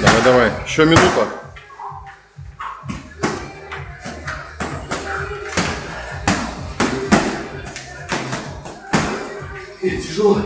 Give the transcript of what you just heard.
Давай, давай. Еще минута. Тяжело.